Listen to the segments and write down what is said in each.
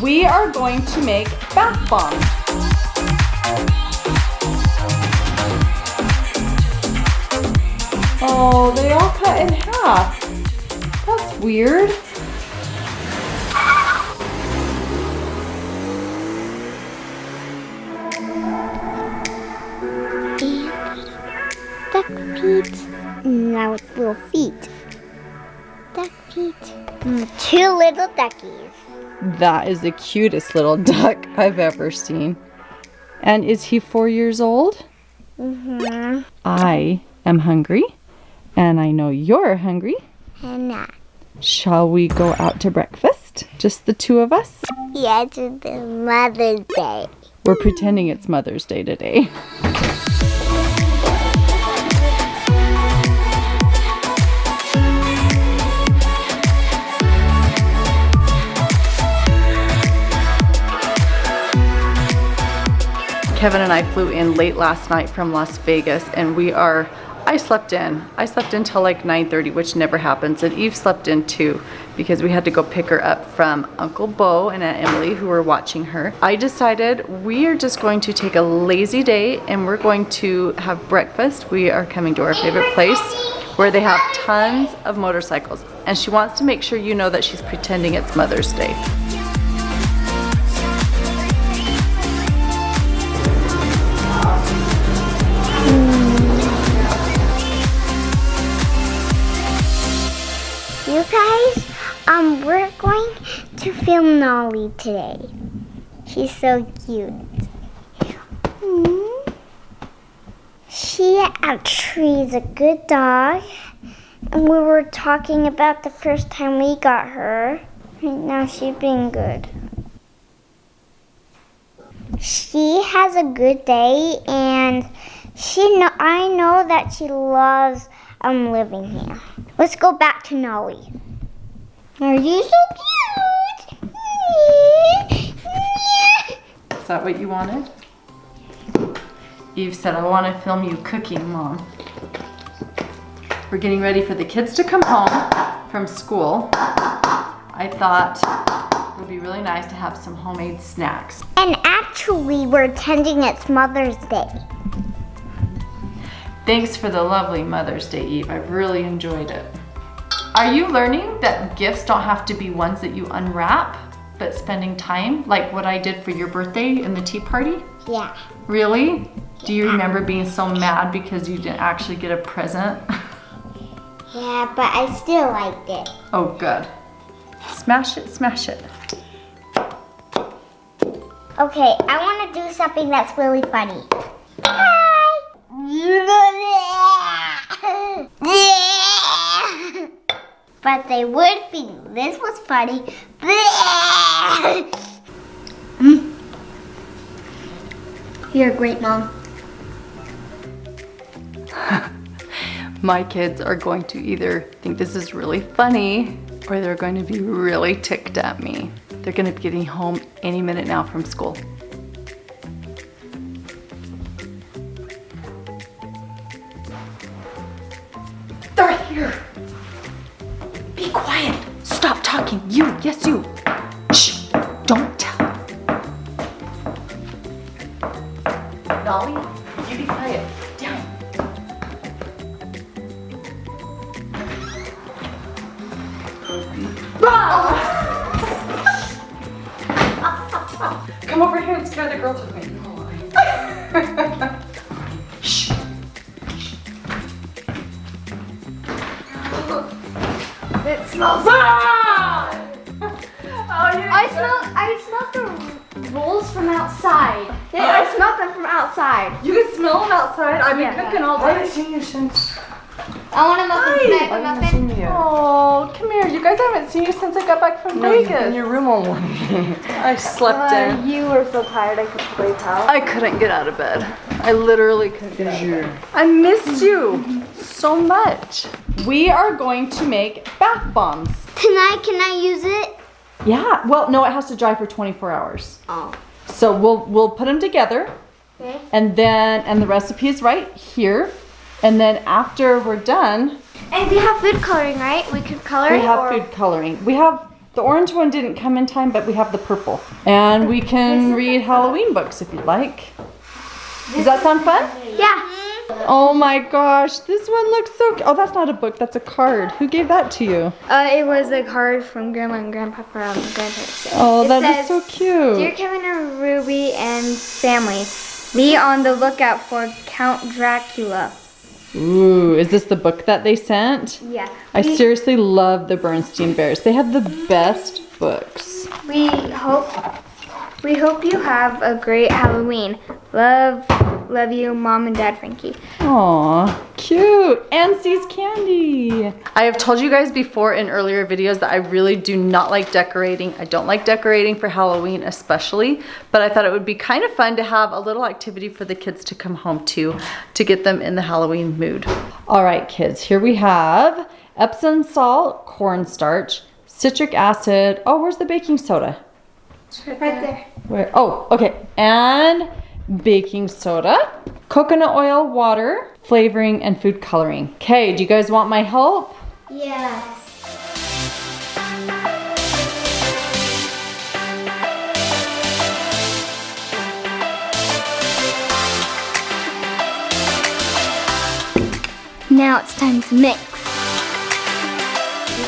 we are going to make bath bombs. Oh, they all cut in half. That's weird. Duck feet. Now it's little feet. Duck feet. Mm, two little duckies. That is the cutest little duck I've ever seen. And is he four years old? Mm-hmm. I am hungry, and I know you're hungry. And uh, Shall we go out to breakfast? Just the two of us? yeah, it's Mother's Day. We're pretending it's Mother's Day today. Kevin and I flew in late last night from Las Vegas and we are, I slept in. I slept in till like 9.30, which never happens. And Eve slept in too because we had to go pick her up from Uncle Bo and Aunt Emily who were watching her. I decided we are just going to take a lazy day and we're going to have breakfast. We are coming to our favorite place where they have tons of motorcycles. And she wants to make sure you know that she's pretending it's Mother's Day. You guys, um, we're going to film Nolly today. She's so cute. Hmm. She actually is a good dog. And we were talking about the first time we got her. Right now she's been good. She has a good day and she know, I know that she loves um living here. Let's go back Are you so cute? Is that what you wanted? Eve said, I want to film you cooking, Mom. We're getting ready for the kids to come home from school. I thought it would be really nice to have some homemade snacks. And actually, we're attending its Mother's Day. Thanks for the lovely Mother's Day, Eve. I've really enjoyed it. Are you learning that gifts don't have to be ones that you unwrap, but spending time, like what I did for your birthday in the tea party? Yeah. Really? Do you remember being so mad because you didn't actually get a present? Yeah, but I still liked it. Oh, good. Smash it, smash it. Okay, I want to do something that's really funny. Hi. But they would think this was funny. Mm. You're a great mom. My kids are going to either think this is really funny or they're going to be really ticked at me. They're going to be getting home any minute now from school. Quiet. Stop talking. You, yes you. Shh, don't tell. Dolly, you be quiet. Down. Come over here and scare the girls with me. It smells. Ah! Oh, you I smell. I smelled the rolls from outside. Yeah, I smelled them from outside. You can smell them outside. I've been Yeah. cooking all day. I haven't seen you since. I want a muffin. Hi. Can I I have a haven't muffin? Oh, come here. You guys haven't seen you since I got back from No, you've been Vegas. in your room all morning. I slept Uh, in. you were so tired I could play pal. I couldn't get out of bed. I literally couldn't get out of bed. I missed you so much. We are going to make bath bombs. Tonight, can I use it? Yeah. Well, no, it has to dry for 24 hours. Oh. So we'll we'll put them together, Okay. and then and the recipe is right here. And then after we're done, And we have food coloring, right? We could color we it have or food coloring. We have The orange one didn't come in time, but we have the purple. And we can read Halloween books if you'd like. Does that sound fun? Yeah. Oh my gosh, this one looks so Oh, that's not a book, that's a card. Who gave that to you? Uh, it was a card from Grandma and Grandpa from grandparents. Oh, It that is says, so cute. Dear Kevin and Ruby and family, be on the lookout for Count Dracula. Ooh, is this the book that they sent? Yeah. I we, seriously love the Berenstain Bears. They have the best books. we hope we hope you have a great Halloween. Love, love you, Mom and Dad Frankie. Aw, cute. And See's candy. I have told you guys before in earlier videos that I really do not like decorating. I don't like decorating for Halloween especially, but I thought it would be kind of fun to have a little activity for the kids to come home to, to get them in the Halloween mood. All right, kids, here we have Epsom salt, cornstarch, citric acid. Oh, where's the baking soda? Right there. Where? Oh, okay. And baking soda, coconut oil, water, flavoring, and food coloring. Okay, do you guys want my help? Yes. Now it's time to mix.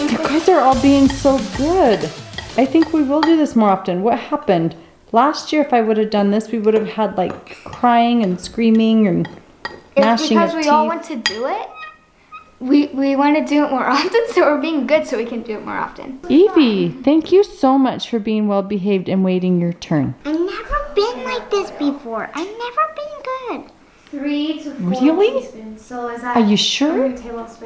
You guys are all being so good. I think we will do this more often. What happened? Last year, if I would have done this, we would have had like crying and screaming and It's gnashing because of we teeth. all want to do it. We we want to do it more often, so we're being good, so we can do it more often. Evie, thank you so much for being well behaved and waiting your turn. I've never been like this before. I've never been good. Three to four Really? teaspoons. So is that Are you sure?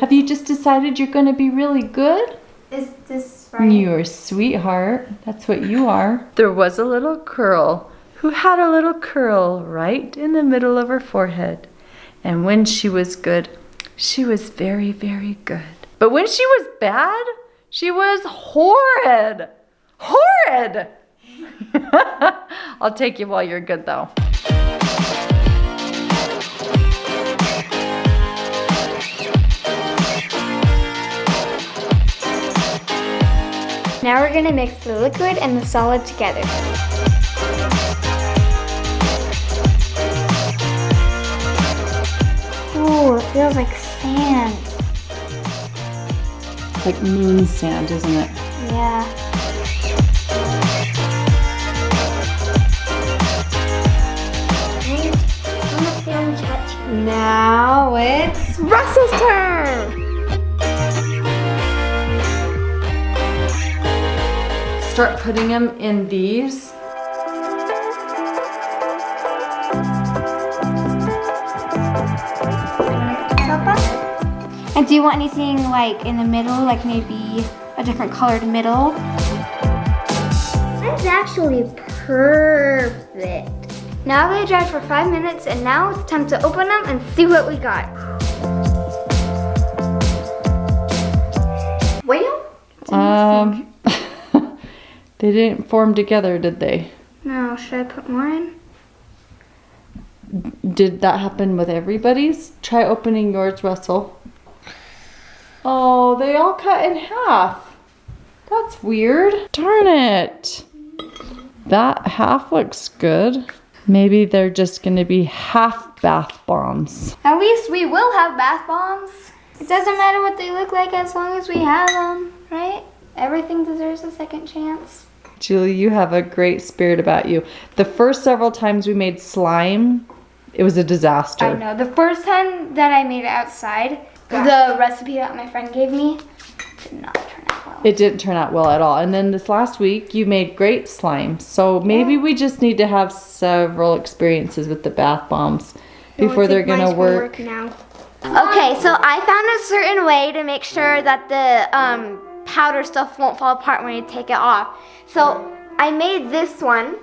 Have you just decided you're going to be really good? Is this right? You're sweetheart. That's what you are. There was a little girl who had a little curl right in the middle of her forehead. And when she was good, she was very, very good. But when she was bad, she was horrid. Horrid! I'll take you while you're good, though. Now we're gonna mix the liquid and the solid together. Ooh, it feels like sand. It's like moon sand, isn't it? Yeah. Start putting them in these. And do you want anything like in the middle, like maybe a different colored middle? That's actually perfect. Now they dried for five minutes and now it's time to open them and see what we got. Whale? Um, they didn't form together, did they? No, should I put more in? Did that happen with everybody's? Try opening yours, Russell. Oh, they all cut in half. That's weird. Darn it. That half looks good. Maybe they're just gonna be half bath bombs. At least we will have bath bombs. It doesn't matter what they look like as long as we have them, right? Everything deserves a second chance. Julie, you have a great spirit about you. The first several times we made slime, it was a disaster. I know. The first time that I made it outside, the recipe that my friend gave me did not turn out well. It didn't turn out well at all. And then this last week, you made great slime. So maybe we just need to have several experiences with the bath bombs before they're gonna work. now. Okay, so I found a certain way to make sure that the um, powder stuff won't fall apart when you take it off. So I made this one,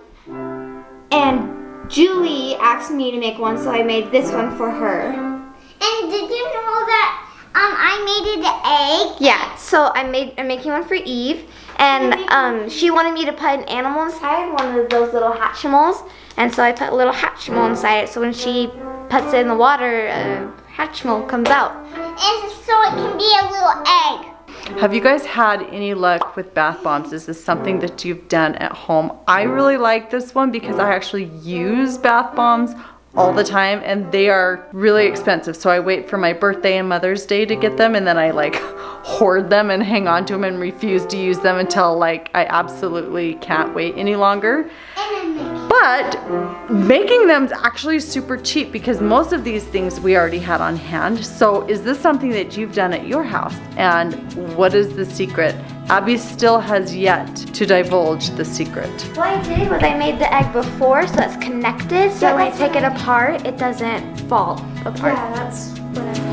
and Julie asked me to make one, so I made this one for her. And did you know that um I made it an egg? Yeah, so I made I'm making one for Eve, and um, she wanted me to put an animal inside, one of those little Hatchimals, and so I put a little Hatchimal inside it. So when she puts it in the water, a Hatchimal comes out. And so it can be a little egg. Have you guys had any luck with bath bombs? Is this something that you've done at home? I really like this one because I actually use bath bombs all the time and they are really expensive. So I wait for my birthday and Mother's Day to get them and then I like hoard them and hang on to them and refuse to use them until like I absolutely can't wait any longer. But making them is actually super cheap because most of these things we already had on hand. So is this something that you've done at your house? And what is the secret? Abby still has yet to divulge the secret. What I did was I made the egg before so it's connected so when I take it apart it doesn't fall apart. Yeah, that's what I